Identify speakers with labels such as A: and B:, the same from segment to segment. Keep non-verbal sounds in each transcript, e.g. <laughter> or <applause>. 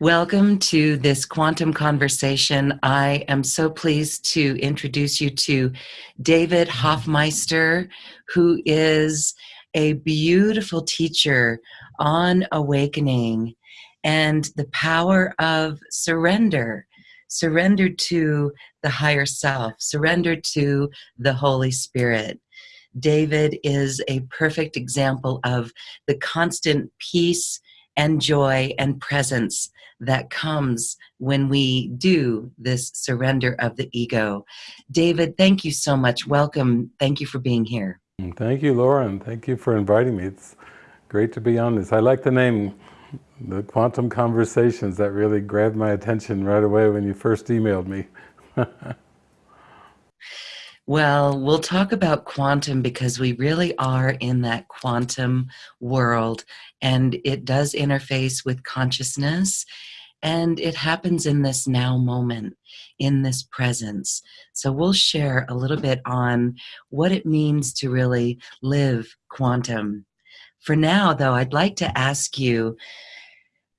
A: Welcome to this quantum conversation. I am so pleased to introduce you to David Hoffmeister, who is a beautiful teacher on awakening and the power of surrender. Surrender to the higher self, surrender to the Holy Spirit. David is a perfect example of the constant peace and joy and presence that comes when we do this surrender of the ego. David, thank you so much. Welcome. Thank you for being here.
B: Mm, thank you, Lauren. Thank you for inviting me. It's great to be on this. I like the name, the Quantum Conversations. That really grabbed my attention right away when you first emailed me. <laughs>
A: Well, we'll talk about quantum because we really are in that quantum world and it does interface with consciousness and it happens in this now moment, in this presence. So we'll share a little bit on what it means to really live quantum. For now, though, I'd like to ask you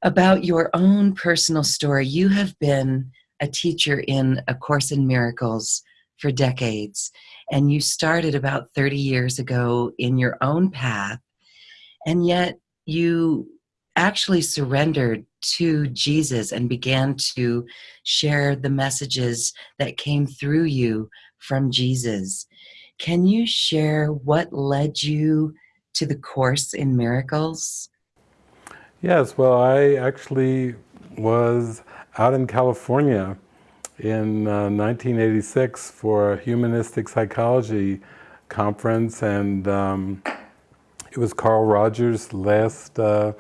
A: about your own personal story. You have been a teacher in A Course in Miracles for decades. And you started about 30 years ago in your own path. And yet you actually surrendered to Jesus and began to share the messages that came through you from Jesus. Can you share what led you to the Course in Miracles?
B: Yes, well, I actually was out in California in uh, 1986 for a humanistic psychology conference and um, it was Carl Rogers' last uh,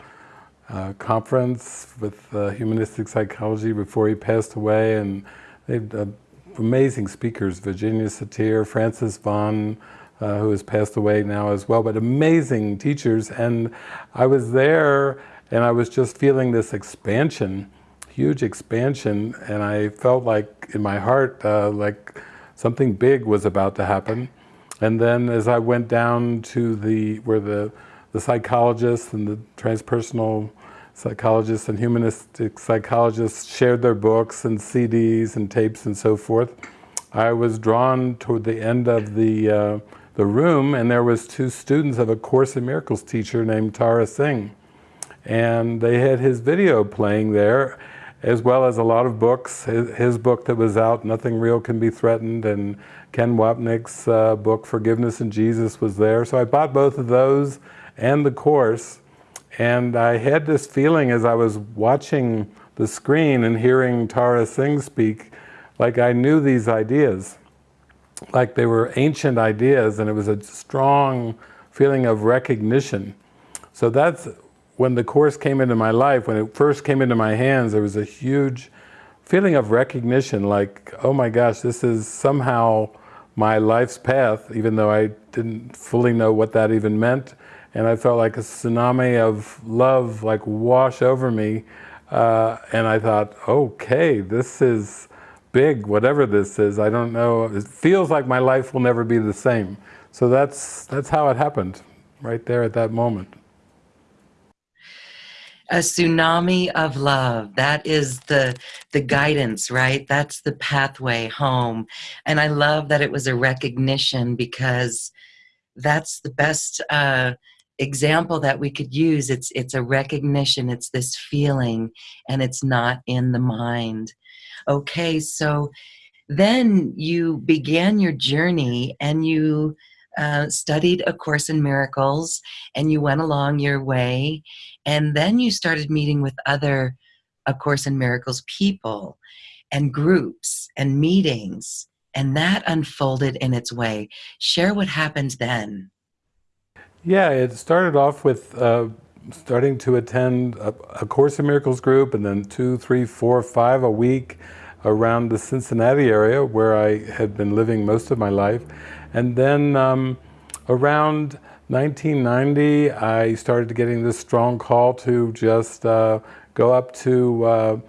B: uh, conference with uh, humanistic psychology before he passed away and they uh, amazing speakers, Virginia Satir, Frances Vaughan, uh, who has passed away now as well, but amazing teachers and I was there and I was just feeling this expansion huge expansion and I felt like in my heart uh, like something big was about to happen. And then as I went down to the, where the, the psychologists and the transpersonal psychologists and humanistic psychologists shared their books and CDs and tapes and so forth, I was drawn toward the end of the, uh, the room and there was two students of a Course in Miracles teacher named Tara Singh. And they had his video playing there as well as a lot of books. His, book that was out, Nothing Real Can Be Threatened, and Ken Wapnick's uh, book, Forgiveness in Jesus, was there. So I bought both of those and the Course. And I had this feeling as I was watching the screen and hearing Tara Singh speak, like I knew these ideas. Like they were ancient ideas and it was a strong feeling of recognition. So that's when the Course came into my life, when it first came into my hands, there was a huge feeling of recognition, like, oh my gosh, this is somehow my life's path, even though I didn't fully know what that even meant. And I felt like a tsunami of love like wash over me. Uh, and I thought, okay, this is big, whatever this is. I don't know. It feels like my life will never be the same. So that's, that's how it happened, right there at that moment
A: a tsunami of love. That is the the guidance right? That's the pathway home. And i love that it was a recognition because that's the best uh, example that we could use. It's it's a recognition. It's this feeling and it's not in the mind. Okay so then you began your journey and you uh, studied A Course in Miracles and you went along your way and then you started meeting with other A Course in Miracles people and groups and meetings and that unfolded in its way. Share what happened then.
B: Yeah, it started off with uh, starting to attend a, a, Course in Miracles group and then two, three, four, five a week around the Cincinnati area where I had been living most of my life. And then um, around 1990, I started getting this strong call to just uh, go up to uh,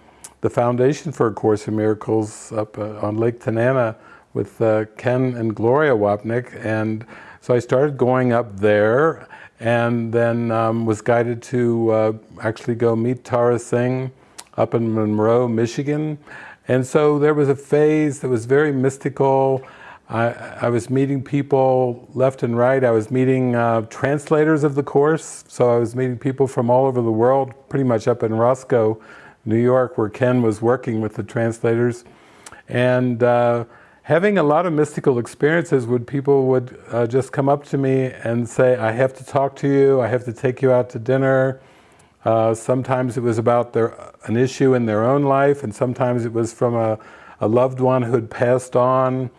B: the Foundation for A Course in Miracles up uh, on Lake Tennanah with uh, Ken and Gloria Wapnick. And so I started going up there and then um, was guided to uh, actually go meet Tara Singh up in Monroe, Michigan. And so there was a phase that was very mystical. I, I was meeting people left and right. I was meeting uh, translators of the Course. So I was meeting people from all over the world, pretty much up in Roscoe, New York, where Ken was working with the translators. And uh, having a lot of mystical experiences when people would uh, just come up to me and say, I have to talk to you, I have to take you out to dinner. Uh, sometimes it was about their, an issue in their own life, and sometimes it was from a, a loved one who had passed on,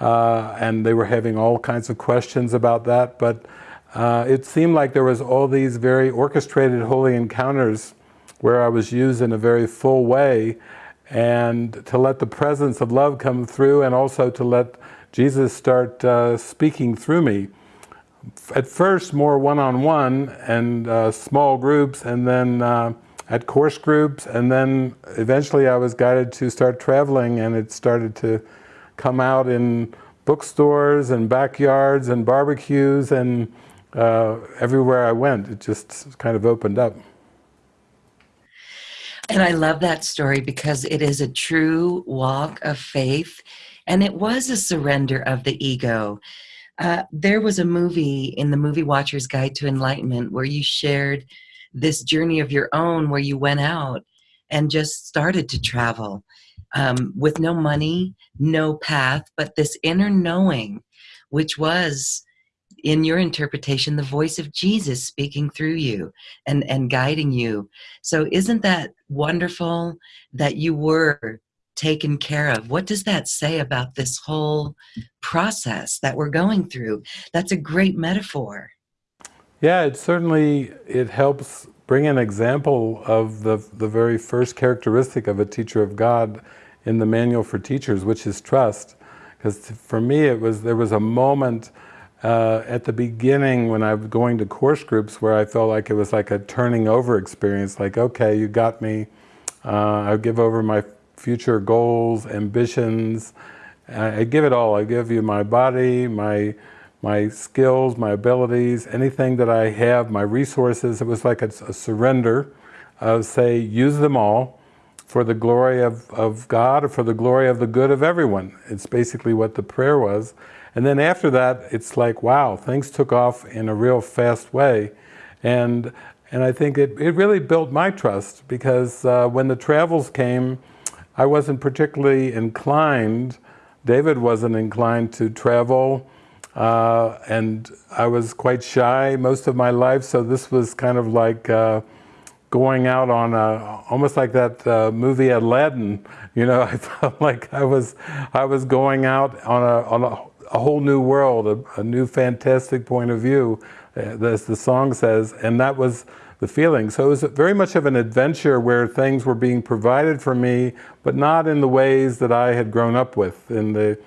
B: uh, and they were having all kinds of questions about that. But uh, it seemed like there was all these very orchestrated holy encounters where I was used in a very full way, and to let the presence of love come through and also to let Jesus start uh, speaking through me. At first more one-on-one -on -one and uh, small groups and then uh, at course groups and then eventually I was guided to start traveling and it started to come out in bookstores and backyards and barbecues and uh, everywhere I went it just kind of opened up.
A: And I love that story because it is a true walk of faith and it was a surrender of the ego. Uh, there was a movie in the Movie Watcher's Guide to Enlightenment where you shared this journey of your own where you went out and just started to travel um, with no money, no path, but this inner knowing, which was in your interpretation, the voice of Jesus speaking through you and, and guiding you. So isn't that wonderful that you were taken care of? What does that say about this whole process that we're going through? That's a great metaphor.
B: Yeah, it certainly, it helps bring an example of the, the very first characteristic of a teacher of God in the Manual for Teachers, which is trust. Because for me, it was there was a moment uh, at the beginning when I was going to course groups where I felt like it was like a turning over experience, like, okay, you got me, uh, I give over my future goals, ambitions, I, I give it all. I give you my body, my my skills, my abilities, anything that I have, my resources. It was like a, a surrender of say, use them all for the glory of, of God or for the glory of the good of everyone. It's basically what the prayer was. And then after that, it's like, wow, things took off in a real fast way. And, and I think it, it really built my trust because uh, when the travels came, I wasn't particularly inclined, David wasn't inclined to travel, uh, and I was quite shy most of my life, so this was kind of like uh, going out on a, almost like that uh, movie Aladdin, you know, <laughs> I felt like I was, I was going out on a, on a a whole new world, a, a new fantastic point of view, uh, as the song says, and that was the feeling. So it was very much of an adventure where things were being provided for me, but not in the ways that I had grown up with, in the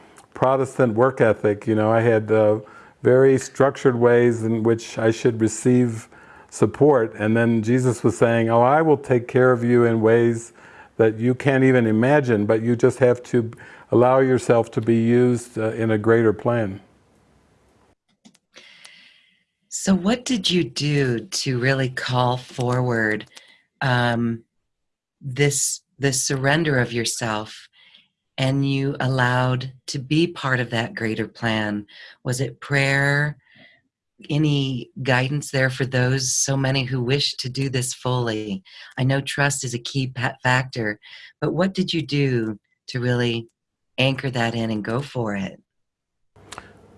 B: Protestant work ethic. You know, I had uh, very structured ways in which I should receive support, and then Jesus was saying, oh, I will take care of you in ways that you can't even imagine, but you just have to allow yourself to be used uh, in a greater plan.
A: So what did you do to really call forward um, this, this surrender of yourself and you allowed to be part of that greater plan? Was it prayer? Any guidance there for those, so many who wish to do this fully? I know trust is a key factor, but what did you do to really anchor that in and go for it?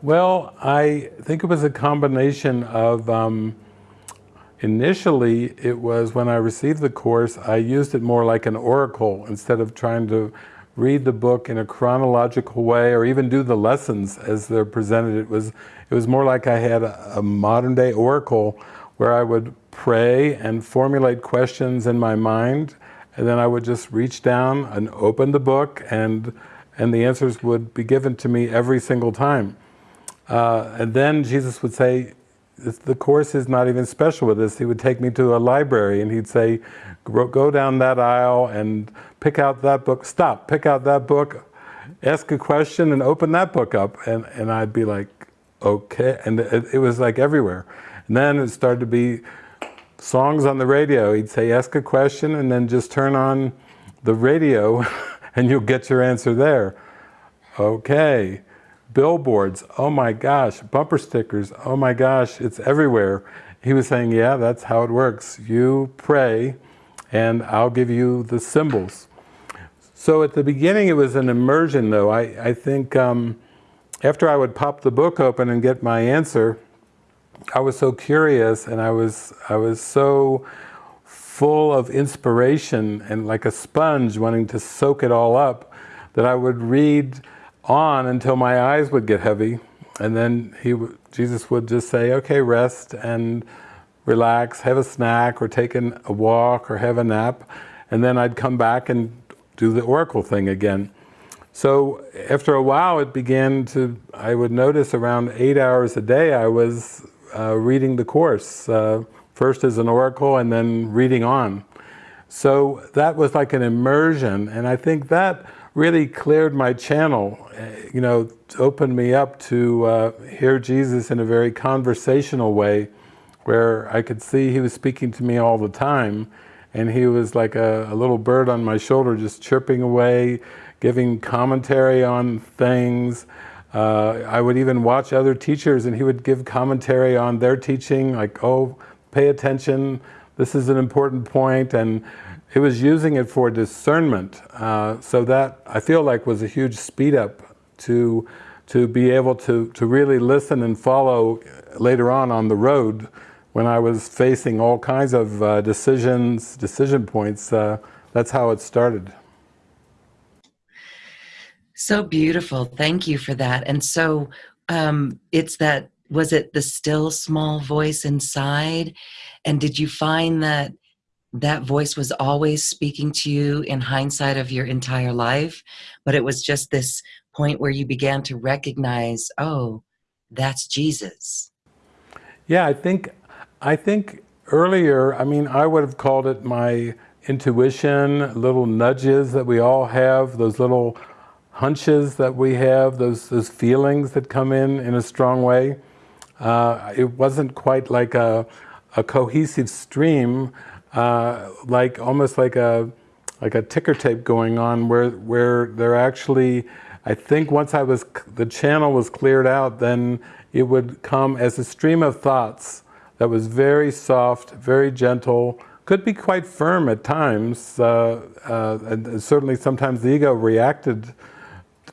B: Well, I think it was a combination of, um, initially it was when I received the course, I used it more like an oracle instead of trying to read the book in a chronological way or even do the lessons as they're presented. It was, it was more like I had a, a modern day oracle where I would pray and formulate questions in my mind and then I would just reach down and open the book and and the answers would be given to me every single time. Uh, and then Jesus would say, the course is not even special with this. He would take me to a library and he'd say, go down that aisle and pick out that book, stop, pick out that book, ask a question and open that book up. And, and I'd be like, okay. And it, it was like everywhere. And then it started to be songs on the radio. He'd say, ask a question and then just turn on the radio <laughs> and you'll get your answer there. Okay. Billboards, oh my gosh. Bumper stickers, oh my gosh, it's everywhere. He was saying, yeah, that's how it works. You pray and I'll give you the symbols. So at the beginning it was an immersion though. I, I think um, after I would pop the book open and get my answer, I was so curious and I was, I was so full of inspiration and like a sponge wanting to soak it all up that I would read on until my eyes would get heavy and then he, Jesus would just say, okay, rest and relax, have a snack or take a walk or have a nap and then I'd come back and do the oracle thing again. So after a while it began to, I would notice around eight hours a day I was uh, reading the course, uh, first as an oracle and then reading on. So that was like an immersion and I think that really cleared my channel, you know, opened me up to uh, hear Jesus in a very conversational way where I could see he was speaking to me all the time. And he was like a, a little bird on my shoulder just chirping away, giving commentary on things, uh, I would even watch other teachers and he would give commentary on their teaching, like, oh, pay attention, this is an important point, and he was using it for discernment. Uh, so that, I feel like, was a huge speed up to, to be able to, to really listen and follow later on on the road when I was facing all kinds of uh, decisions, decision points. Uh, that's how it started.
A: So beautiful. Thank you for that. And so um, it's that, was it the still small voice inside? And did you find that that voice was always speaking to you in hindsight of your entire life, but it was just this point where you began to recognize, oh, that's Jesus.
B: Yeah, I think, I think earlier, I mean, I would have called it my intuition, little nudges that we all have, those little hunches that we have, those, those feelings that come in in a strong way. Uh, it wasn't quite like a, a cohesive stream, uh, like almost like a like a ticker tape going on where where there actually, I think once I was the channel was cleared out, then it would come as a stream of thoughts that was very soft, very gentle, could be quite firm at times, uh, uh, and certainly sometimes the ego reacted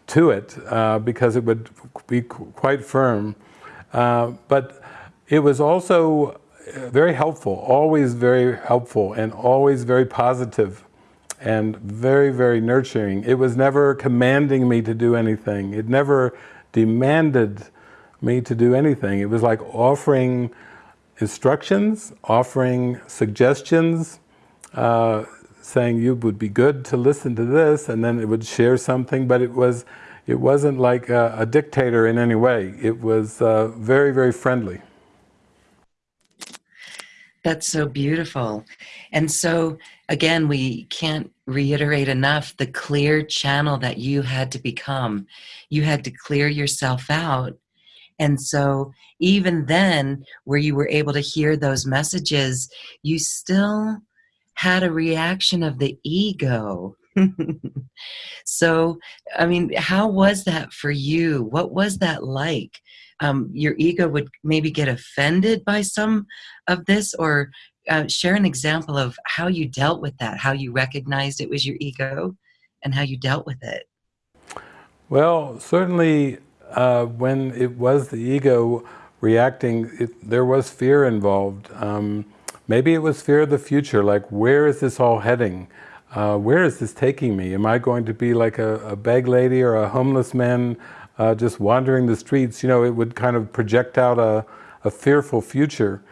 B: to it uh, because it would be quite firm. Uh, but it was also very helpful, always very helpful and always very positive and very, very nurturing. It was never commanding me to do anything. It never demanded me to do anything. It was like offering instructions, offering suggestions, uh, saying you would be good to listen to this and then it would share something but it was it wasn't like a, a dictator in any way it was uh, very very friendly
A: that's so beautiful and so again we can't reiterate enough the clear channel that you had to become you had to clear yourself out and so even then where you were able to hear those messages you still had a reaction of the ego. <laughs> so, I mean, how was that for you? What was that like? Um, your ego would maybe get offended by some of this or uh, share an example of how you dealt with that, how you recognized it was your ego and how you dealt with it.
B: Well, certainly uh, when it was the ego reacting, it, there was fear involved. Um, Maybe it was fear of the future, like where is this all heading? Uh, where is this taking me? Am I going to be like a, a bag lady or a homeless man uh, just wandering the streets? You know, it would kind of project out a, a fearful future.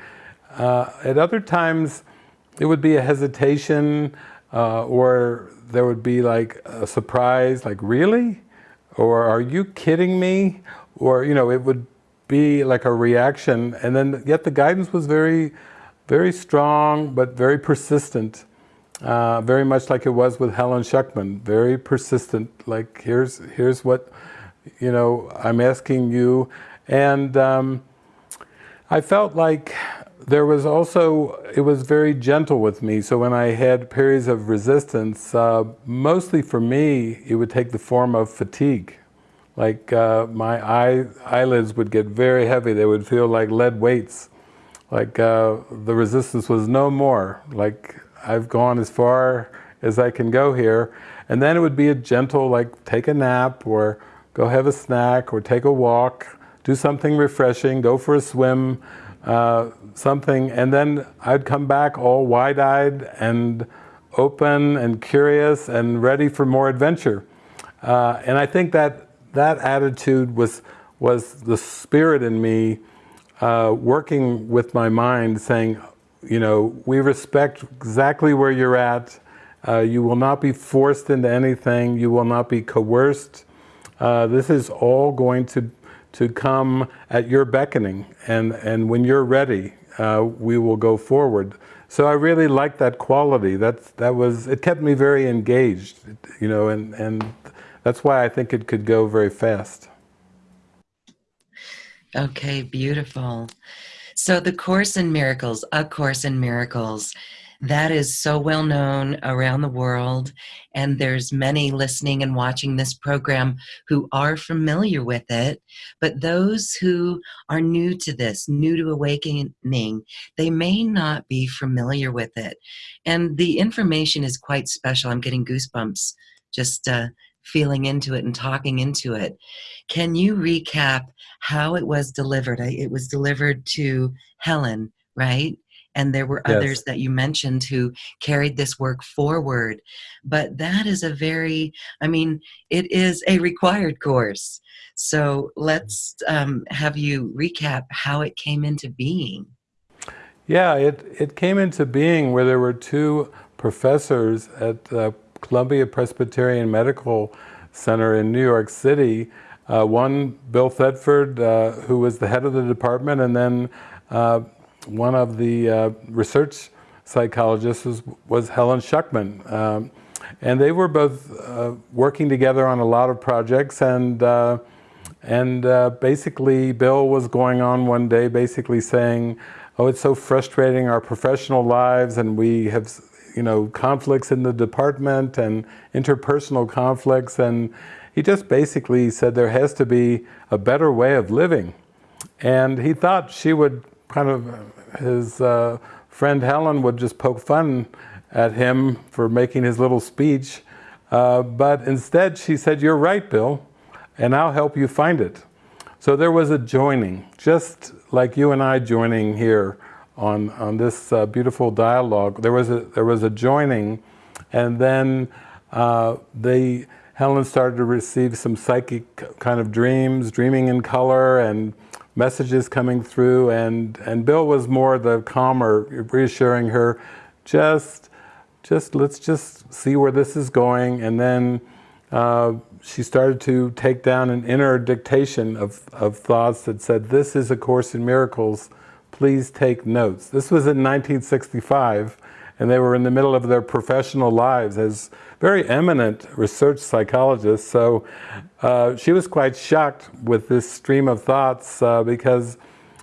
B: Uh, at other times, it would be a hesitation uh, or there would be like a surprise, like really? Or are you kidding me? Or, you know, it would be like a reaction and then yet the guidance was very very strong, but very persistent. Uh, very much like it was with Helen Schucman, very persistent, like here's, here's what, you know, I'm asking you. And um, I felt like there was also, it was very gentle with me. So when I had periods of resistance, uh, mostly for me, it would take the form of fatigue. Like uh, my eye, eyelids would get very heavy. They would feel like lead weights. Like uh, the resistance was no more. Like I've gone as far as I can go here. And then it would be a gentle, like take a nap or go have a snack or take a walk, do something refreshing, go for a swim, uh, something, and then I'd come back all wide-eyed and open and curious and ready for more adventure. Uh, and I think that that attitude was, was the spirit in me uh, working with my mind saying, you know, we respect exactly where you're at. Uh, you will not be forced into anything. You will not be coerced. Uh, this is all going to to come at your beckoning. And, and when you're ready, uh, we will go forward. So I really liked that quality. That's, that was, it kept me very engaged, you know, and, and that's why I think it could go very fast.
A: Okay, beautiful. So the Course in Miracles, A Course in Miracles, that is so well known around the world and there's many listening and watching this program who are familiar with it but those who are new to this new to awakening they may not be familiar with it. And the information is quite special. I'm getting goosebumps just uh, feeling into it and talking into it. Can you recap how it was delivered? It was delivered to helen right and there were yes. others that you mentioned who carried this work forward. But that is a very i mean it is a required course. So let's um, have you recap how it came into being.
B: Yeah it, it came into being where there were two professors at the columbia presbyterian medical center in new york city uh, one bill thetford uh, who was the head of the department and then uh, one of the uh, research psychologists was, was Helen Schucman. Um, and they were both uh, working together on a lot of projects and uh, and uh, basically Bill was going on one day basically saying, oh, it's so frustrating our professional lives and we have you know, conflicts in the department and interpersonal conflicts and he just basically said there has to be a better way of living. And he thought she would kind of his uh, friend Helen would just poke fun at him for making his little speech. Uh, but instead she said, you're right, Bill, and I'll help you find it. So there was a joining, just like you and I joining here on, on this uh, beautiful dialogue. There was, a, there was a joining, and then uh, they, Helen started to receive some psychic kind of dreams, dreaming in color, and messages coming through and, and Bill was more the calmer, reassuring her, just, just let's just see where this is going. And then uh, she started to take down an inner dictation of, of thoughts that said, this is A Course in Miracles, please take notes. This was in 1965 and they were in the middle of their professional lives as very eminent research psychologist, So uh, she was quite shocked with this stream of thoughts uh, because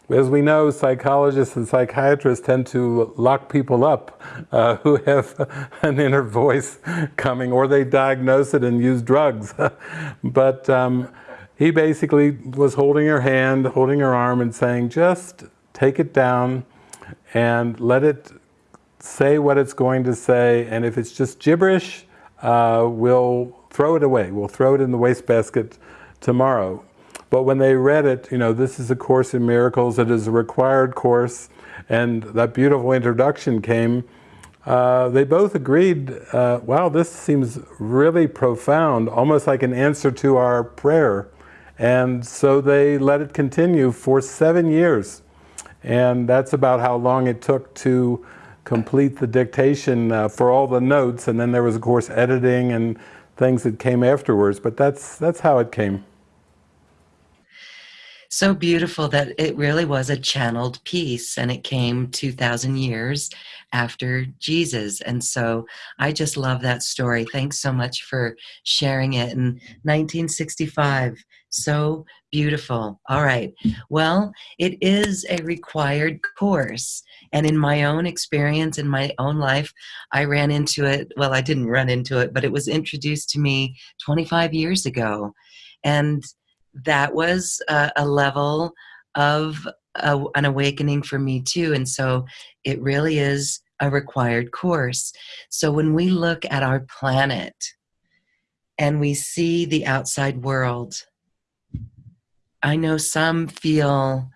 B: as we know, psychologists and psychiatrists tend to lock people up uh, <laughs> who have an inner voice coming, or they diagnose it and use drugs. <laughs> but um, he basically was holding her hand, holding her arm and saying, just take it down and let it say what it's going to say, and if it's just gibberish, uh, we'll throw it away. We'll throw it in the wastebasket tomorrow. But when they read it, you know, this is a Course in Miracles, it is a required course, and that beautiful introduction came, uh, they both agreed, uh, wow, this seems really profound, almost like an answer to our prayer. And so they let it continue for seven years. And that's about how long it took to complete the dictation uh, for all the notes, and then there was, of course, editing and things that came afterwards, but that's, that's how it came.
A: So beautiful that it really was a channeled piece and it came 2,000 years after Jesus. And so I just love that story. Thanks so much for sharing it in 1965. So beautiful. All right. Well, it is a required course. And in my own experience, in my own life, I ran into it. Well, I didn't run into it, but it was introduced to me 25 years ago. And that was a, a level of a, an awakening for me too. And so it really is a required course. So when we look at our planet and we see the outside world, I know some feel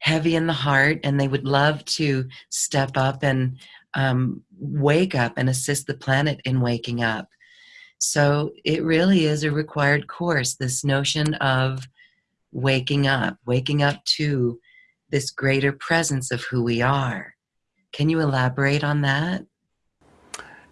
A: heavy in the heart and they would love to step up and um, wake up and assist the planet in waking up. So it really is a required course, this notion of waking up, waking up to this greater presence of who we are. Can you elaborate on that?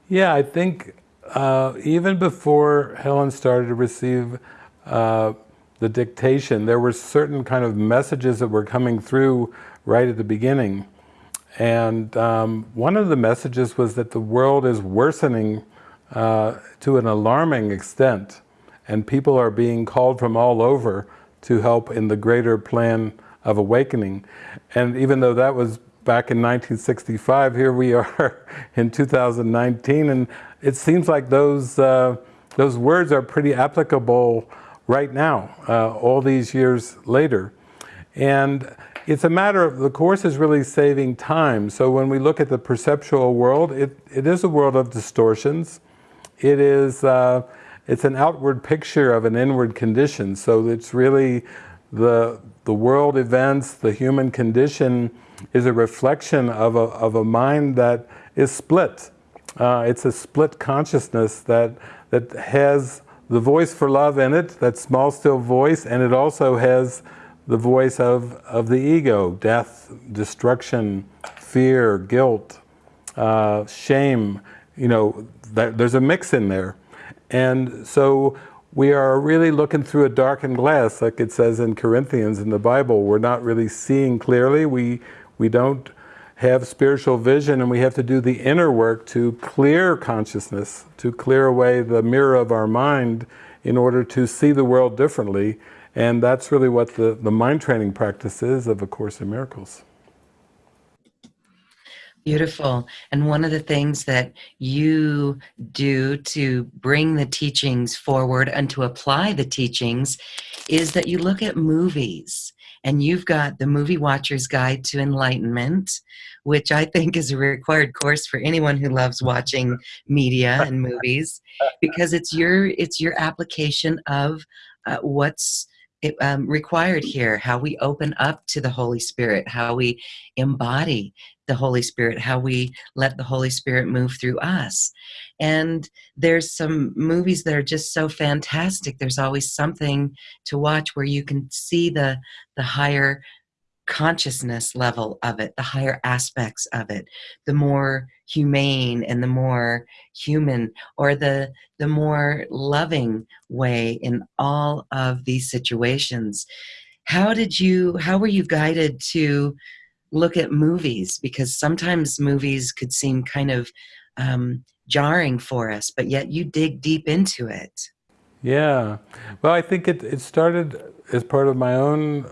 B: Yeah, I think uh, even before Helen started to receive uh, the dictation, there were certain kind of messages that were coming through right at the beginning. And um, one of the messages was that the world is worsening uh, to an alarming extent, and people are being called from all over to help in the greater plan of awakening. And even though that was back in 1965, here we <laughs> are in 2019, and it seems like those, uh, those words are pretty applicable right now, uh, all these years later. And it's a matter of, the Course is really saving time. So when we look at the perceptual world, it, it is a world of distortions. It is, uh, it's an outward picture of an inward condition. So it's really the, the world events, the human condition is a reflection of a, of a mind that is split. Uh, it's a split consciousness that, that has the voice for love in it, that small still voice, and it also has the voice of, of the ego, death, destruction, fear, guilt, uh, shame, you know, there's a mix in there. And so we are really looking through a darkened glass, like it says in Corinthians in the Bible. We're not really seeing clearly. We, we don't have spiritual vision and we have to do the inner work to clear consciousness, to clear away the mirror of our mind in order to see the world differently. And that's really what the, the mind training practice is of A Course in Miracles.
A: Beautiful. And one of the things that you do to bring the teachings forward and to apply the teachings is that you look at movies and you've got the Movie Watcher's Guide to Enlightenment, which I think is a required course for anyone who loves watching media and movies, because it's your it's your application of uh, what's um, required here, how we open up to the Holy Spirit, how we embody the Holy Spirit, how we let the Holy Spirit move through us. And there's some movies that are just so fantastic. There's always something to watch where you can see the, the higher consciousness level of it, the higher aspects of it, the more humane and the more human or the the more loving way in all of these situations. How did you how were you guided to look at movies because sometimes movies could seem kind of um, jarring for us, but yet you dig deep into it.
B: Yeah, well, I think it, it started as part of my own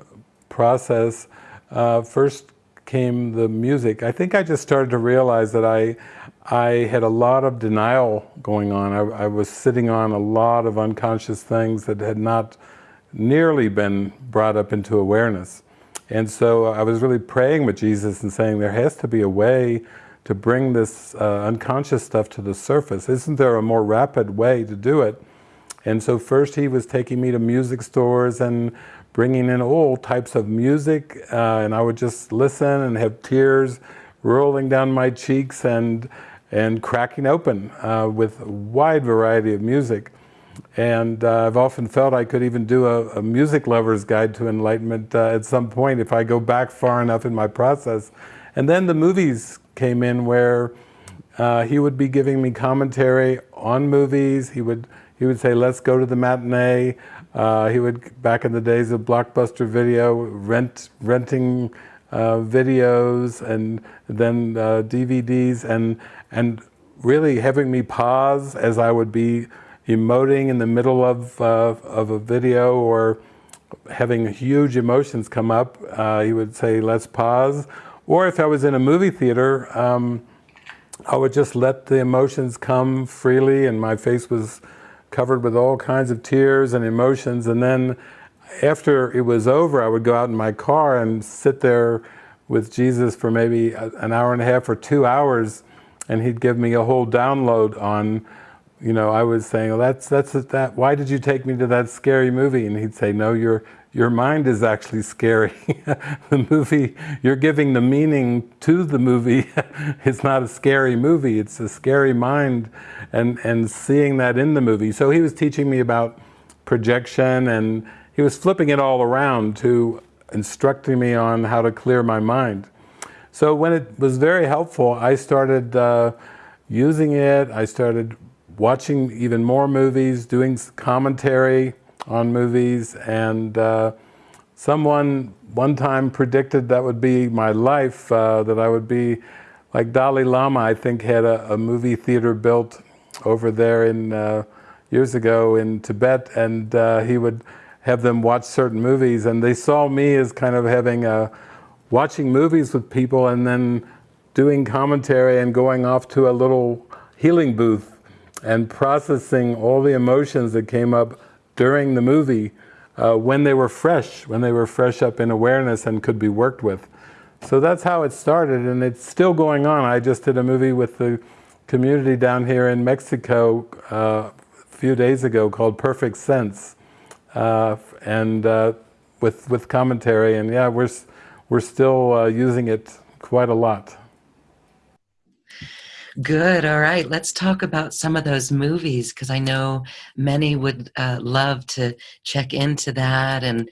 B: process. Uh, first came the music. I think I just started to realize that I, I had a lot of denial going on. I, I was sitting on a lot of unconscious things that had not nearly been brought up into awareness. And so I was really praying with Jesus and saying there has to be a way to bring this uh, unconscious stuff to the surface. Isn't there a more rapid way to do it? And so first he was taking me to music stores and bringing in all types of music uh, and I would just listen and have tears rolling down my cheeks and, and cracking open uh, with a wide variety of music. And uh, I've often felt I could even do a, a music lover's guide to enlightenment uh, at some point if I go back far enough in my process. And then the movies came in where uh, he would be giving me commentary on movies. He would, he would say, let's go to the matinee. Uh, he would, back in the days of Blockbuster Video, rent, renting uh, videos and then DVDs uh, and, and really having me pause as I would be emoting in the middle of, uh, of a video or having huge emotions come up, uh, he would say, let's pause. or if I was in a movie theater, um, I would just let the emotions come freely and my face was covered with all kinds of tears and emotions. And then after it was over, I would go out in my car and sit there with Jesus for maybe an hour and a half or two hours and he'd give me a whole download on you know, I was saying, well, that's, that's that, why did you take me to that scary movie? And he'd say, no, your, your mind is actually scary. <laughs> the movie, you're giving the meaning to the movie. <laughs> it's not a scary movie, it's a scary mind and, and seeing that in the movie. So he was teaching me about projection and he was flipping it all around to instructing me on how to clear my mind. So when it was very helpful, I started uh, using it. I started watching even more movies, doing commentary on movies, and uh, someone one time predicted that would be my life, uh, that I would be like Dalai Lama, I think had a, a movie theater built over there in uh, years ago in Tibet, and uh, he would have them watch certain movies, and they saw me as kind of having a, watching movies with people and then doing commentary and going off to a little healing booth and processing all the emotions that came up during the movie uh, when they were fresh, when they were fresh up in awareness and could be worked with. So that's how it started and it's still going on. I just did a movie with the community down here in Mexico uh, a few days ago called Perfect Sense uh, and uh, with, with commentary and yeah, we're, we're still uh, using it quite a lot.
A: Good. All right. Let's talk about some of those movies because I know many would uh, love to check into that. And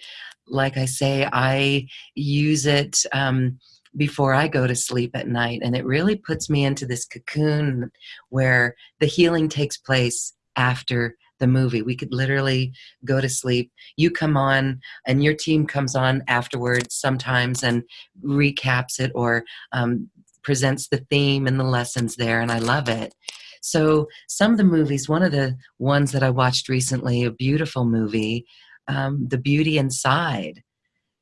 A: like I say, I use it um, before I go to sleep at night. And it really puts me into this cocoon where the healing takes place after the movie. We could literally go to sleep. You come on, and your team comes on afterwards sometimes and recaps it or um, presents the theme and the lessons there, and I love it. So some of the movies, one of the ones that I watched recently, a beautiful movie, um, The Beauty Inside.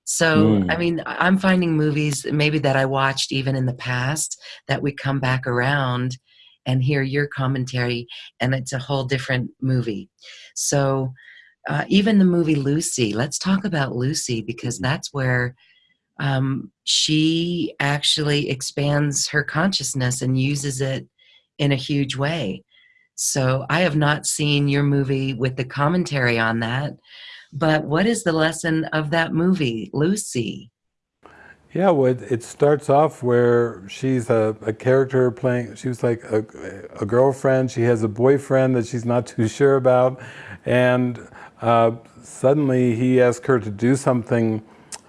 A: So, mm. I mean, I'm finding movies maybe that I watched even in the past that we come back around and hear your commentary, and it's a whole different movie. So, uh, even the movie Lucy, let's talk about Lucy because that's where um, she actually expands her consciousness and uses it in a huge way. So I have not seen your movie with the commentary on that, but what is the lesson of that movie, Lucy?
B: Yeah, well, it starts off where she's a, a character playing, she was like a, a, girlfriend, she has a boyfriend that she's not too sure about, and uh, suddenly he asks her to do something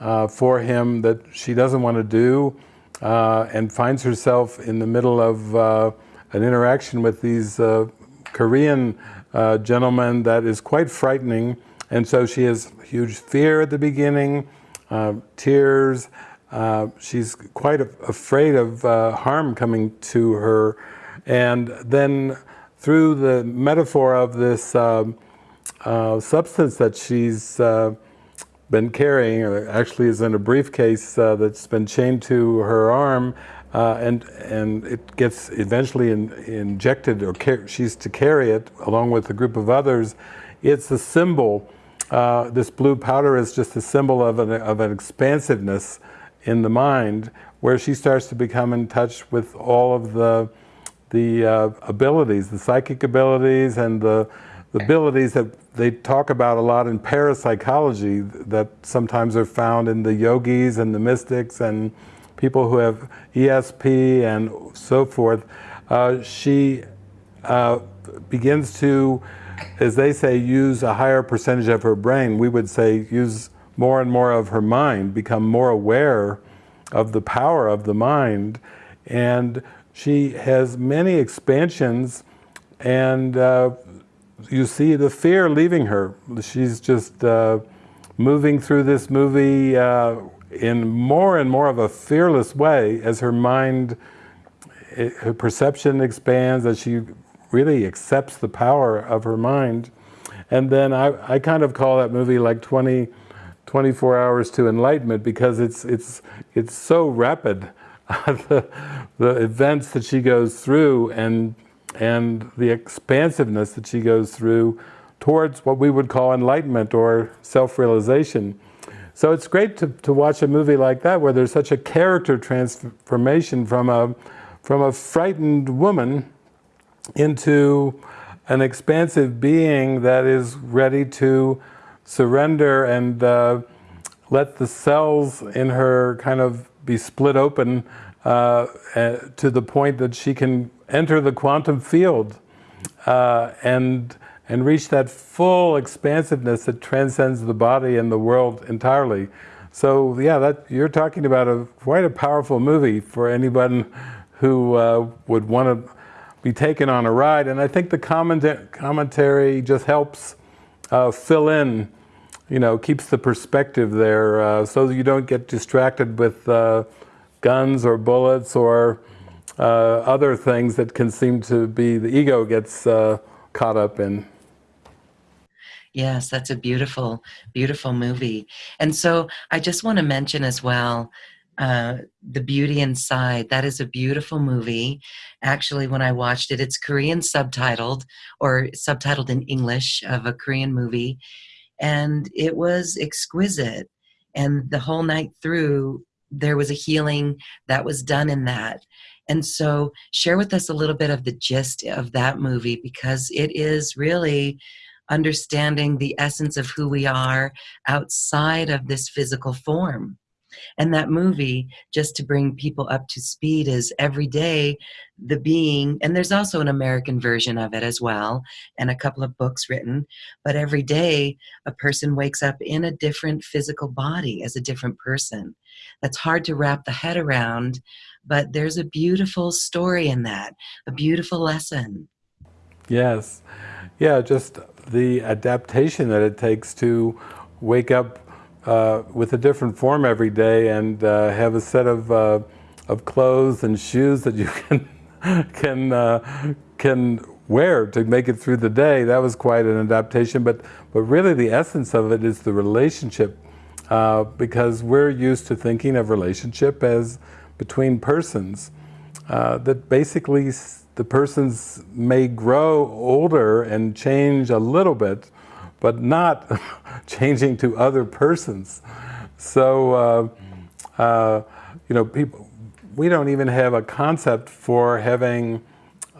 B: uh, for him that she doesn't want to do uh, and finds herself in the middle of uh, an interaction with these uh, Korean uh, gentlemen that is quite frightening. And so she has huge fear at the beginning, uh, tears. she's quite afraid of harm coming to her. And then through the metaphor of this substance that she's been carrying, or actually is in a briefcase uh, that's been chained to her arm, uh, and and it gets eventually in, injected, or she's to carry it along with a group of others. It's a symbol. Uh, this blue powder is just a symbol of an, of an expansiveness in the mind, where she starts to become in touch with all of the the uh, abilities, the psychic abilities, and the the abilities that they talk about a lot in parapsychology that sometimes are found in the yogis and the mystics and people who have ESP and so forth. Uh, she uh, begins to, as they say, use a higher percentage of her brain. We would say use more and more of her mind, become more aware of the power of the mind. And she has many expansions and uh, you see the fear leaving her. She's just uh, moving through this movie uh, in more and more of a fearless way as her mind, eh, her perception expands, as she really accepts the power of her mind. And then I, I kind of call that movie like 20, 24 hours to enlightenment because it's, it's, it's so rapid <laughs> the, the events that she goes through and, and the expansiveness that she goes through towards what we would call enlightenment or self-realization. So it's great to, to watch a movie like that where there's such a character transformation from a, from a frightened woman into an expansive being that is ready to surrender and uh, let the cells in her kind of be split open uh, uh, to the point that she can enter the quantum field uh, and and reach that full expansiveness that transcends the body and the world entirely. So yeah, that you're talking about a quite a powerful movie for anyone who uh, would want to be taken on a ride. And I think the comment commentary just helps uh, fill in, you know, keeps the perspective there uh, so you don't get distracted with uh, guns or bullets or other things that can seem to be, the ego gets uh, caught up in.
A: Yes, that's a beautiful, beautiful movie. And so I just want to mention as well uh, The Beauty Inside. That is a beautiful movie. Actually, when I watched it, it's Korean subtitled or subtitled in English of a Korean movie. And it was exquisite. And the whole night through, there was a healing that was done in that. And so, share with us a little bit of the gist of that movie because it is really understanding the essence of who we are outside of this physical form. And that movie, just to bring people up to speed, is every day the being, and there's also an American version of it as well, and a couple of books written. But every day, a person wakes up in a different physical body as a different person. That's hard to wrap the head around, but there's a beautiful story in that, a beautiful lesson.
B: Yes. Yeah, just the adaptation that it takes to wake up uh, with a different form every day and uh, have a set of, uh, of clothes and shoes that you <laughs> can, can, uh, can wear to make it through the day. That was quite an adaptation, but, but really the essence of it is the relationship uh, because we're used to thinking of relationship as between persons. That basically the persons may grow older and change a little bit, but not <laughs> changing to other persons. So, uh, uh, you know, people, we don't even have a concept for having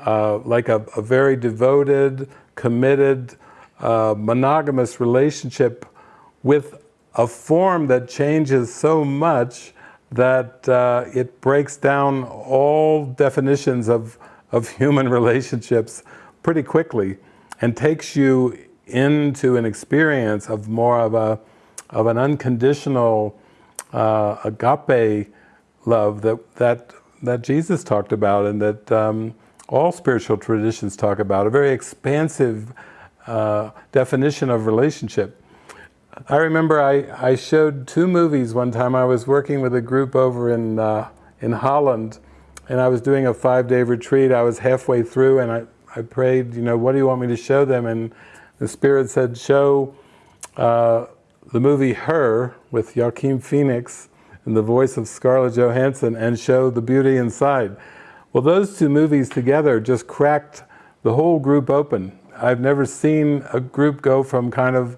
B: uh, like a, a, very devoted, committed, uh, monogamous relationship with a form that changes so much that uh, it breaks down all definitions of, of <laughs> human relationships pretty quickly and takes you into an experience of more of a of an unconditional uh, agape love that that that Jesus talked about and that um, all spiritual traditions talk about a very expansive uh, definition of relationship I remember I, I showed two movies one time. I was working with a group over in, uh, in Holland and I was doing a five-day retreat. I was halfway through and I, I prayed, you know, what do you want me to show them? And the Spirit said, show uh, the movie Her with Joaquin Phoenix and the voice of Scarlett Johansson and show The Beauty Inside. Well, those two movies together just cracked the whole group open. I've never seen a group go from kind of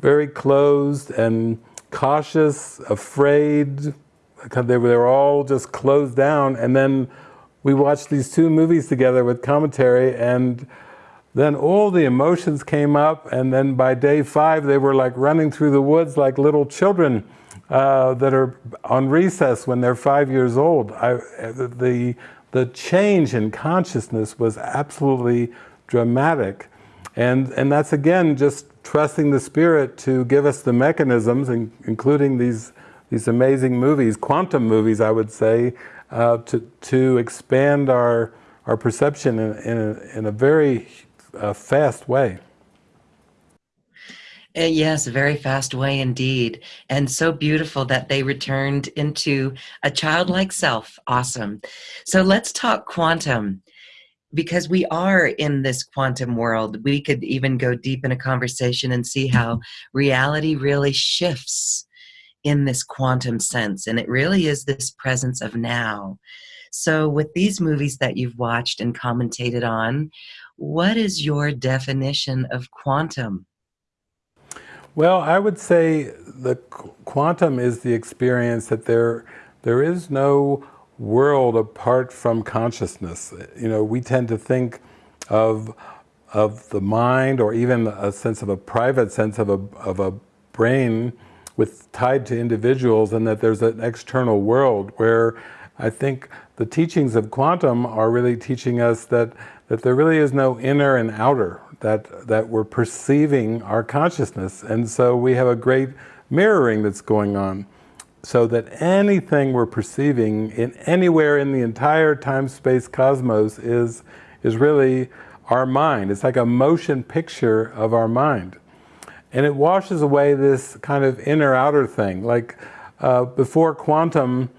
B: very closed and cautious, afraid. They were, they were all just closed down. And then we watched these two movies together with commentary and then all the emotions came up and then by day five they were like running through the woods like little children uh, that are on recess when they're five years old. I, the, the change in consciousness was absolutely dramatic. And, and that's again just trusting the Spirit to give us the mechanisms, including these, these amazing movies, quantum movies, I would say, uh, to, to expand our, our perception in, in, a, in a very uh, fast way.
A: Uh, yes, very fast way indeed. And so beautiful that they returned into a childlike self. Awesome. So let's talk quantum because we are in this quantum world, we could even go deep in a conversation and see how reality really shifts in this quantum sense. And it really is this presence of now. So, with these movies that you've watched and commentated on, what is your definition of quantum?
B: Well, I would say the quantum is the experience that there there is no world apart from consciousness. You know, we tend to think of of the mind or even a sense of a private sense of a, of a brain with tied to individuals and that there's an external world where I think the teachings of quantum are really teaching us that, that there really is no inner and outer, that, that we're perceiving our consciousness. And so we have a great mirroring that's going on so that anything we're perceiving in anywhere in the entire time-space cosmos is, is really our mind. It's like a motion picture of our mind. And it washes away this kind of inner-outer thing. Like uh, before quantum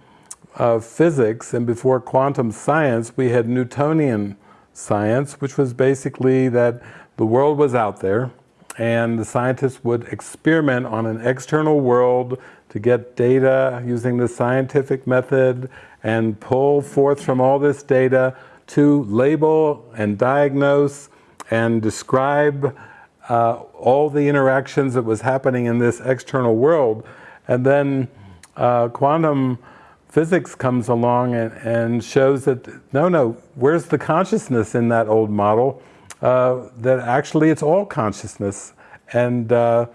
B: uh, physics and before quantum science, we had Newtonian science, which was basically that the world was out there and the scientists would experiment on an external world to get data using the scientific method and pull forth from all this data to label and diagnose and describe uh, all the interactions that was happening in this external world. And then uh, quantum physics comes along and, and, shows that, no, no, where's the consciousness in that old model? Uh, that actually it's all consciousness. And uh,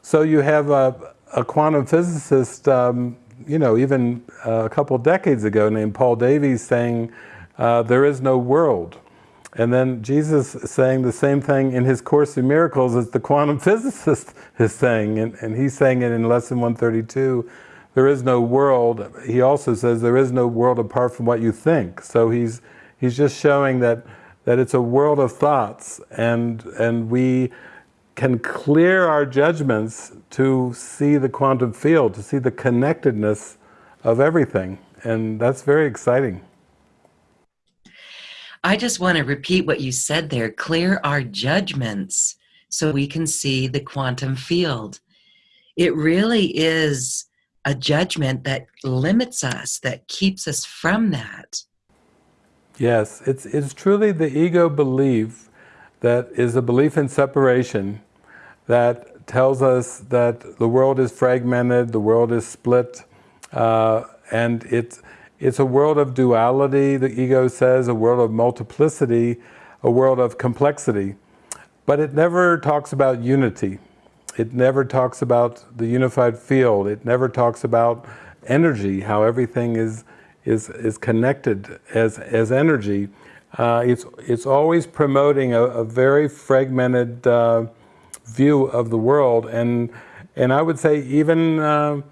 B: so you have a, a quantum physicist, um, you know, even uh, a couple decades ago named Paul Davies saying, uh, there is no world. And then Jesus saying the same thing in his Course in Miracles as the quantum <laughs> physicist is saying, and, and he's saying it in Lesson 132, there is no world. He also says there is no world apart from what you think. So he's, he's just showing that, that it's a world of thoughts, and, and we can clear our judgments to see the quantum field, to see the connectedness of everything. And that's very exciting.
A: I just want to repeat what you said there clear our judgments so we can see the quantum field. It really is a judgment that limits us, that keeps us from that.
B: Yes, it's, it's truly the ego belief that is a belief in separation that tells us that the world is fragmented, the world is split, uh, and it's, it's a world of duality, the ego says, a world of multiplicity, a world of complexity. But it never talks about unity. It never talks about the unified field. It never talks about energy, how everything is, is, is connected as, as energy. Uh, it's, it's always promoting a, a very fragmented uh, view of the world. And, and I would say even uh,